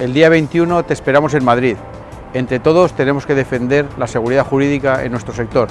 El día 21 te esperamos en Madrid. Entre todos tenemos que defender la seguridad jurídica en nuestro sector.